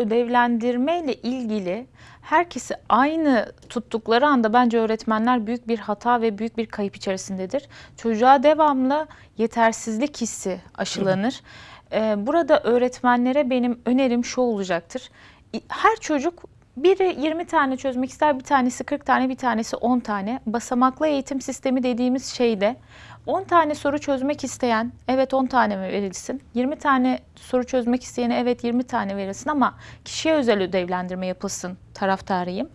ödevlendirme ile ilgili herkesi aynı tuttukları anda bence öğretmenler büyük bir hata ve büyük bir kayıp içerisindedir. Çocuğa devamlı yetersizlik hissi aşılanır. Ee, Burada öğretmenlere benim önerim şu olacaktır. Her çocuk biri 20 tane çözmek ister, bir tanesi 40 tane, bir tanesi 10 tane. Basamaklı eğitim sistemi dediğimiz şeyde 10 tane soru çözmek isteyen evet 10 tane mi verilsin? 20 tane soru çözmek isteyene evet 20 tane verilsin ama kişiye özel ödevlendirme yapılsın taraftarıyım.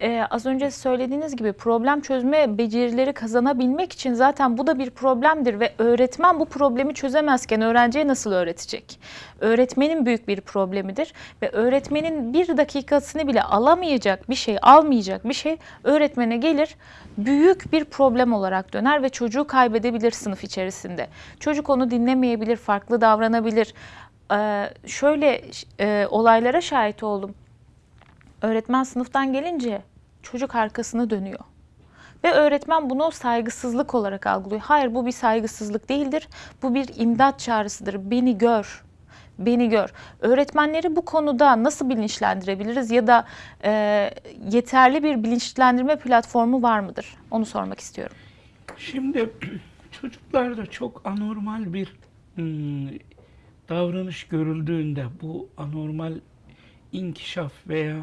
Ee, az önce söylediğiniz gibi problem çözme becerileri kazanabilmek için zaten bu da bir problemdir ve öğretmen bu problemi çözemezken öğrenciye nasıl öğretecek? Öğretmenin büyük bir problemidir ve öğretmenin bir dakikasını bile alamayacak bir şey, almayacak bir şey öğretmene gelir büyük bir problem olarak döner ve çocuğu kaybedebilir sınıf içerisinde. Çocuk onu dinlemeyebilir, farklı davranabilir. Ee, şöyle e, olaylara şahit oldum. Öğretmen sınıftan gelince çocuk arkasını dönüyor. Ve öğretmen bunu saygısızlık olarak algılıyor. Hayır bu bir saygısızlık değildir. Bu bir imdat çağrısıdır. Beni gör. Beni gör. Öğretmenleri bu konuda nasıl bilinçlendirebiliriz ya da e, yeterli bir bilinçlendirme platformu var mıdır? Onu sormak istiyorum. Şimdi çocuklarda çok anormal bir hmm, davranış görüldüğünde bu anormal inkişaf veya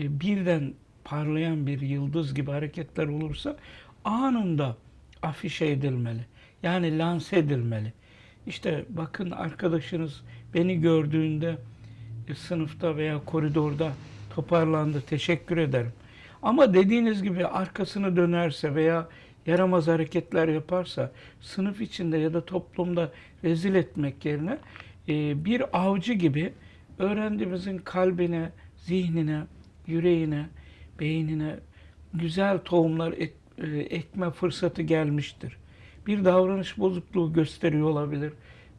e, birden parlayan bir yıldız gibi hareketler olursa anında afişe edilmeli. Yani lanse edilmeli. İşte bakın arkadaşınız beni gördüğünde e, sınıfta veya koridorda toparlandı. Teşekkür ederim. Ama dediğiniz gibi arkasını dönerse veya yaramaz hareketler yaparsa sınıf içinde ya da toplumda rezil etmek yerine e, bir avcı gibi öğrencimizin kalbine, zihnine, yüreğine, beynine güzel tohumlar ek- e, ekme fırsatı gelmiştir. Bir davranış bozukluğu gösteriyor olabilir,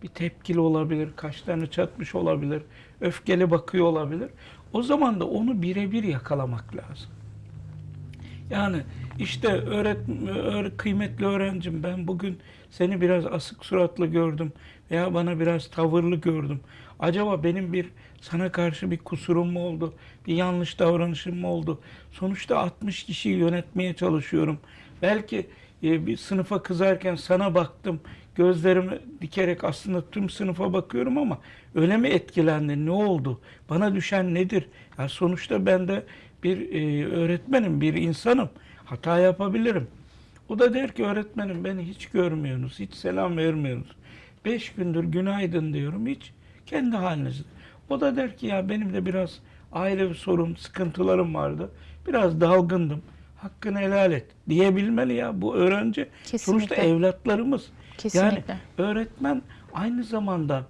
bir tepkili olabilir, kaşlarını çatmış olabilir, öfkeli bakıyor olabilir. O zaman da onu birebir yakalamak lazım. Yani işte öğret öğ- kıymetli öğrencim ben bugün seni biraz asık suratlı gördüm veya bana biraz tavırlı gördüm. Acaba benim bir sana karşı bir kusurum mu oldu? Bir yanlış davranışım mı oldu? Sonuçta 60 kişiyi yönetmeye çalışıyorum. Belki e, bir sınıfa kızarken sana baktım. Gözlerimi dikerek aslında tüm sınıfa bakıyorum ama öyle mi etkilendin? Ne oldu? Bana düşen nedir? Ya sonuçta ben de bir e, öğretmenim, bir insanım. Hata yapabilirim. O da der ki öğretmenim beni hiç görmüyorsunuz, hiç selam vermiyorsunuz. Beş gündür günaydın diyorum hiç kendi halinizde. O da der ki ya benim de biraz ailevi sorun, sıkıntılarım vardı. Biraz dalgındım. Hakkını helal et diyebilmeli ya bu öğrenci. Sonuçta Kesinlikle. evlatlarımız. Kesinlikle. Yani öğretmen aynı zamanda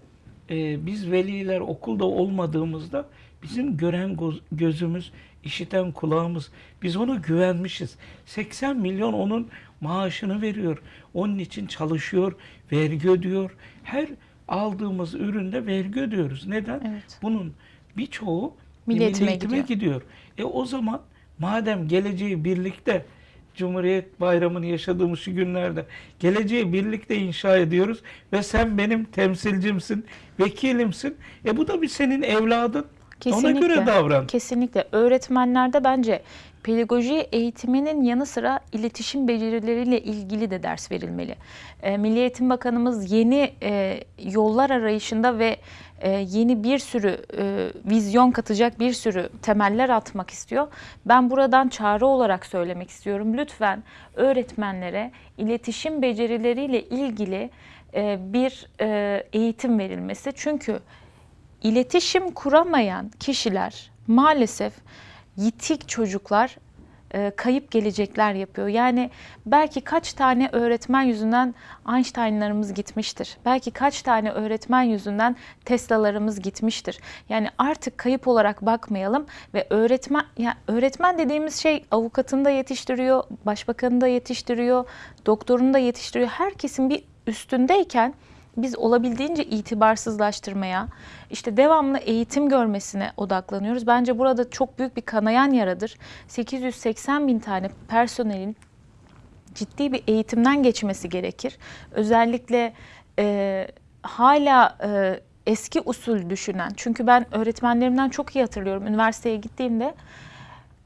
e, biz veliler okulda olmadığımızda bizim gören göz- gözümüz, işiten kulağımız, biz ona güvenmişiz. 80 milyon onun maaşını veriyor. Onun için çalışıyor, vergi ödüyor. Her aldığımız üründe vergi ödüyoruz. Neden? Evet. Bunun birçoğu Milli eğitime gidiyor. gidiyor. E o zaman madem geleceği birlikte Cumhuriyet Bayramı'nı yaşadığımız şu günlerde geleceği birlikte inşa ediyoruz ve sen benim temsilcimsin, vekilimsin. E bu da bir senin evladın. Ona göre davran. Kesinlikle. Öğretmenlerde bence pedagoji eğitiminin yanı sıra iletişim becerileriyle ilgili de ders verilmeli. E, Milli Eğitim Bakanımız yeni e, yollar arayışında ve e, yeni bir sürü e, vizyon katacak bir sürü temeller atmak istiyor. Ben buradan çağrı olarak söylemek istiyorum. Lütfen öğretmenlere iletişim becerileriyle ilgili e, bir e, eğitim verilmesi. Çünkü İletişim kuramayan kişiler maalesef yitik çocuklar e, kayıp gelecekler yapıyor. Yani belki kaç tane öğretmen yüzünden Einstein'larımız gitmiştir. Belki kaç tane öğretmen yüzünden Tesla'larımız gitmiştir. Yani artık kayıp olarak bakmayalım ve öğretmen ya öğretmen dediğimiz şey avukatını da yetiştiriyor, başbakanını da yetiştiriyor, doktorunu da yetiştiriyor. Herkesin bir üstündeyken biz olabildiğince itibarsızlaştırmaya, işte devamlı eğitim görmesine odaklanıyoruz. Bence burada çok büyük bir kanayan yaradır. 880 bin tane personelin ciddi bir eğitimden geçmesi gerekir. Özellikle e, hala e, eski usul düşünen. Çünkü ben öğretmenlerimden çok iyi hatırlıyorum üniversiteye gittiğimde.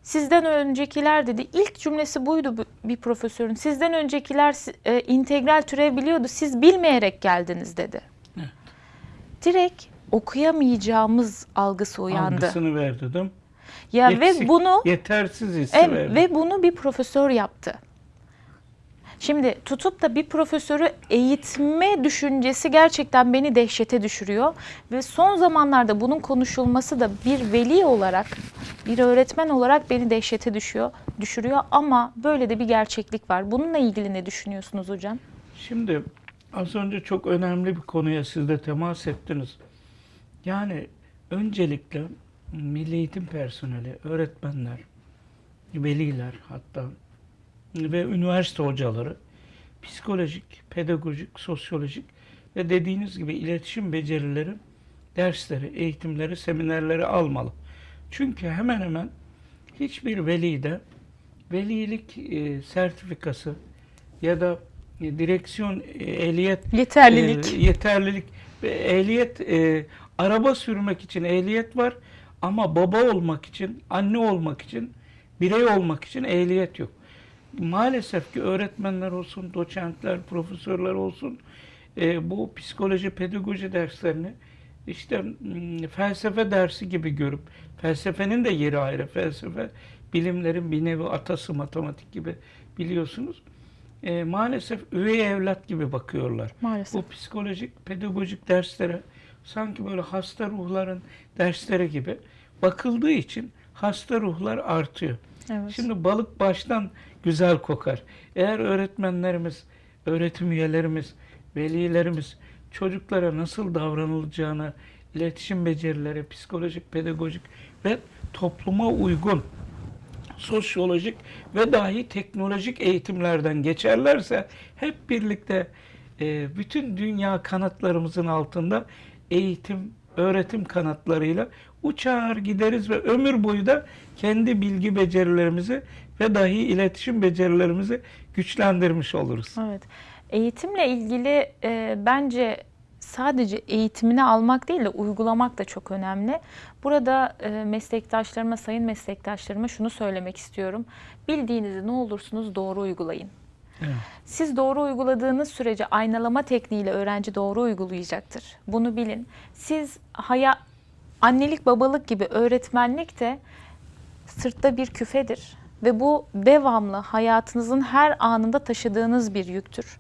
Sizden öncekiler dedi. ilk cümlesi buydu bu- bir profesörün. Sizden öncekiler e, integral türev biliyordu. Siz bilmeyerek geldiniz dedi. Evet. Direkt okuyamayacağımız algısı uyandı. Algısını verdi değil mi? Ya Eksik, ve bunu yetersiz hissi Evet, verdi. ve bunu bir profesör yaptı. Şimdi tutup da bir profesörü eğitme düşüncesi gerçekten beni dehşete düşürüyor. Ve son zamanlarda bunun konuşulması da bir veli olarak, bir öğretmen olarak beni dehşete düşüyor, düşürüyor. Ama böyle de bir gerçeklik var. Bununla ilgili ne düşünüyorsunuz hocam? Şimdi az önce çok önemli bir konuya siz de temas ettiniz. Yani öncelikle milli eğitim personeli, öğretmenler, veliler hatta ve üniversite hocaları psikolojik, pedagojik, sosyolojik ve dediğiniz gibi iletişim becerileri dersleri, eğitimleri, seminerleri almalı. Çünkü hemen hemen hiçbir velide velilik e, sertifikası ya da e, direksiyon e, ehliyet Yeterlilik. e, yeterlilik ve ehliyet e, araba sürmek için ehliyet var ama baba olmak için, anne olmak için, birey olmak için ehliyet yok. Maalesef ki öğretmenler olsun, doçentler, profesörler olsun e, bu psikoloji, pedagoji derslerini işte mm, felsefe dersi gibi görüp felsefenin de yeri ayrı. Felsefe bilimlerin bir nevi atası matematik gibi biliyorsunuz. E, maalesef üvey evlat gibi bakıyorlar. Maalesef. Bu psikolojik, pedagojik derslere sanki böyle hasta ruhların dersleri gibi bakıldığı için hasta ruhlar artıyor. Evet. Şimdi balık baştan güzel kokar. Eğer öğretmenlerimiz, öğretim üyelerimiz, velilerimiz çocuklara nasıl davranılacağını, iletişim becerileri, psikolojik, pedagojik ve topluma uygun sosyolojik ve dahi teknolojik eğitimlerden geçerlerse hep birlikte e, bütün dünya kanatlarımızın altında eğitim, öğretim kanatlarıyla uçar gideriz ve ömür boyu da kendi bilgi becerilerimizi ve dahi iletişim becerilerimizi güçlendirmiş oluruz. Evet. Eğitimle ilgili e, bence sadece eğitimini almak değil de uygulamak da çok önemli. Burada e, meslektaşlarıma, sayın meslektaşlarıma şunu söylemek istiyorum. Bildiğinizi ne olursunuz doğru uygulayın. Siz doğru uyguladığınız sürece aynalama tekniğiyle öğrenci doğru uygulayacaktır. Bunu bilin. Siz haya annelik babalık gibi öğretmenlik de sırtta bir küfedir ve bu devamlı hayatınızın her anında taşıdığınız bir yüktür.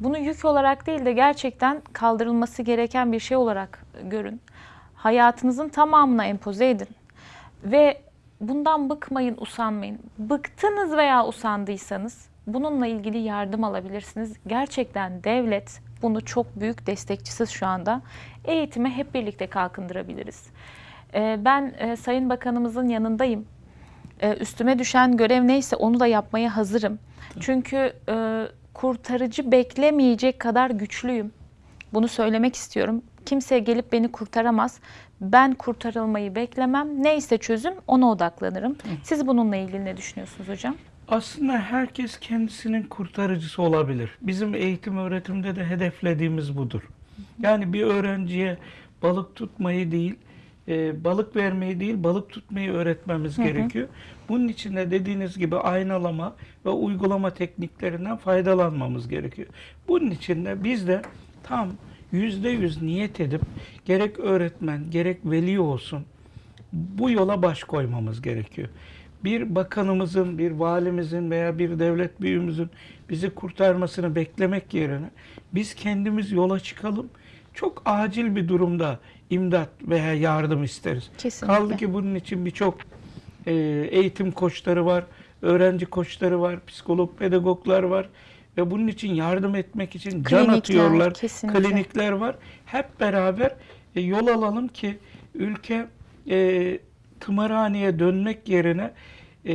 Bunu yük olarak değil de gerçekten kaldırılması gereken bir şey olarak görün. Hayatınızın tamamına empoze edin. Ve bundan bıkmayın, usanmayın. Bıktınız veya usandıysanız bununla ilgili yardım alabilirsiniz. Gerçekten devlet bunu çok büyük destekçisi şu anda. Eğitimi hep birlikte kalkındırabiliriz. Ee, Ben e, Sayın Bakanımızın yanındayım. Ee, Üstüme düşen görev neyse onu da yapmaya hazırım. Çünkü e, kurtarıcı beklemeyecek kadar güçlüyüm. Bunu söylemek istiyorum. Kimse gelip beni kurtaramaz. Ben kurtarılmayı beklemem. Neyse çözüm ona odaklanırım. Siz bununla ilgili ne düşünüyorsunuz hocam? Aslında herkes kendisinin kurtarıcısı olabilir. Bizim eğitim öğretimde de hedeflediğimiz budur. Yani bir öğrenciye balık tutmayı değil, e, balık vermeyi değil, balık tutmayı öğretmemiz gerekiyor. Bunun için de dediğiniz gibi aynalama ve uygulama tekniklerinden faydalanmamız gerekiyor. Bunun için de biz de tam yüzde yüz niyet edip gerek öğretmen, gerek veli olsun bu yola baş koymamız gerekiyor. Bir bakanımızın, bir valimizin veya bir devlet büyüğümüzün bizi kurtarmasını beklemek yerine biz kendimiz yola çıkalım. Çok acil bir durumda imdat veya yardım isteriz. Kesinlikle. Kaldı ki bunun için birçok e, eğitim koçları var, öğrenci koçları var, psikolog, pedagoglar var ve bunun için yardım etmek için can Klinikler, atıyorlar. kesinlikle. Klinikler var. Hep beraber e, yol alalım ki ülke e, tımarhaneye dönmek yerine e,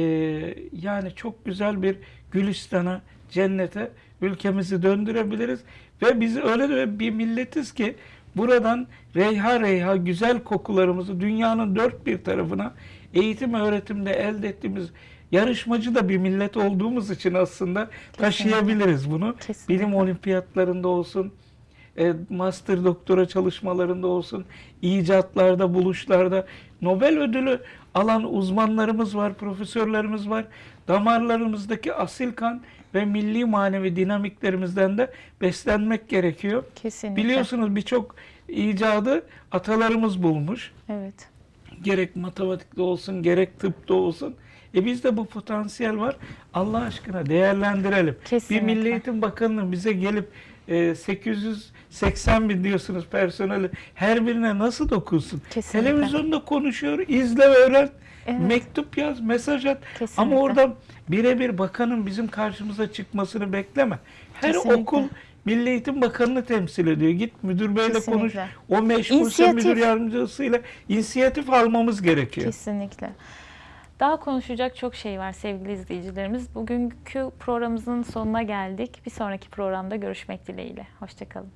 yani çok güzel bir Gülistan'a, cennete ülkemizi döndürebiliriz ve biz öyle bir milletiz ki buradan reyha reyha güzel kokularımızı dünyanın dört bir tarafına eğitim öğretimde elde ettiğimiz yarışmacı da bir millet olduğumuz için aslında taşıyabiliriz bunu. Kesinlikle. Bilim olimpiyatlarında olsun, e, master doktora çalışmalarında olsun, icatlarda, buluşlarda Nobel ödülü alan uzmanlarımız var, profesörlerimiz var. Damarlarımızdaki asil kan ve milli manevi dinamiklerimizden de beslenmek gerekiyor. Kesinlikle. Biliyorsunuz birçok icadı atalarımız bulmuş. Evet. Gerek matematikte olsun, gerek tıpta olsun. E bizde bu potansiyel var. Allah aşkına değerlendirelim. Kesinlikle. Bir Milli Eğitim Bakanı'nın bize gelip e, 880 bin diyorsunuz personeli her birine nasıl dokunsun? Kesinlikle. Televizyonda konuşuyor, izle ve öğren. Evet. Mektup yaz, mesaj at. Kesinlikle. Ama orada birebir bakanın bizim karşımıza çıkmasını bekleme. Her Kesinlikle. okul Milli Eğitim Bakanı'nı temsil ediyor. Git müdür beyle konuş. Kesinlikle. O meşgulse İnisiyatif. müdür yardımcısıyla inisiyatif almamız gerekiyor. Kesinlikle. Daha konuşacak çok şey var sevgili izleyicilerimiz. Bugünkü programımızın sonuna geldik. Bir sonraki programda görüşmek dileğiyle. Hoşçakalın.